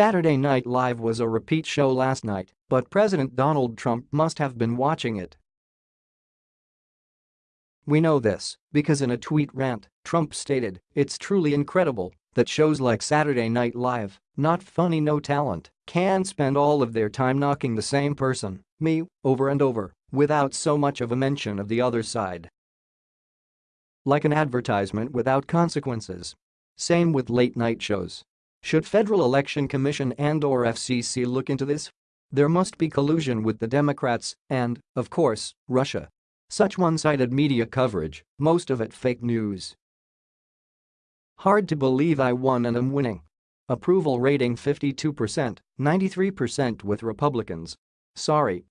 Saturday Night Live was a repeat show last night, but President Donald Trump must have been watching it. We know this because in a tweet rant, Trump stated, it's truly incredible that shows like Saturday Night Live, not funny no talent, can spend all of their time knocking the same person, me, over and over, without so much of a mention of the other side. Like an advertisement without consequences. Same with late night shows. Should Federal Election Commission and or FCC look into this? There must be collusion with the Democrats and, of course, Russia. Such one-sided media coverage, most of it fake news. Hard to believe I won and am winning. Approval rating 52%, 93% with Republicans. Sorry.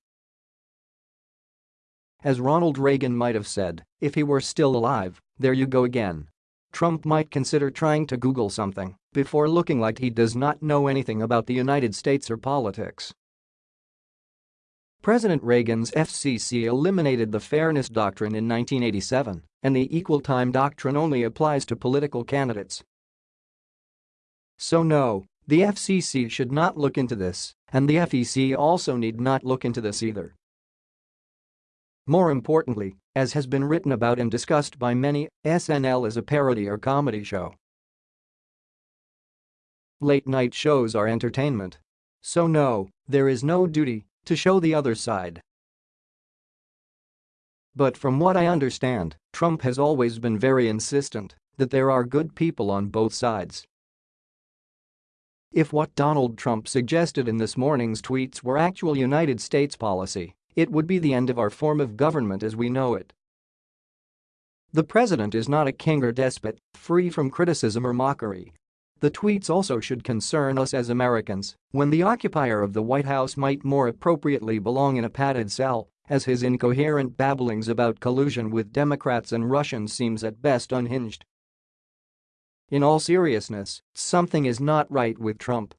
As Ronald Reagan might have said, if he were still alive, there you go again. Trump might consider trying to Google something before looking like he does not know anything about the United States or politics. President Reagan's FCC eliminated the Fairness Doctrine in 1987, and the Equal Time Doctrine only applies to political candidates. So no, the FCC should not look into this, and the FEC also need not look into this either. More importantly, as has been written about and discussed by many, SNL is a parody or comedy show. Late-night shows are entertainment. So no, there is no duty to show the other side. But from what I understand, Trump has always been very insistent that there are good people on both sides. If what Donald Trump suggested in this morning's tweets were actual United States policy, it would be the end of our form of government as we know it. The president is not a king or despot, free from criticism or mockery. The tweets also should concern us as Americans when the occupier of the White House might more appropriately belong in a padded cell as his incoherent babblings about collusion with Democrats and Russians seems at best unhinged. In all seriousness, something is not right with Trump.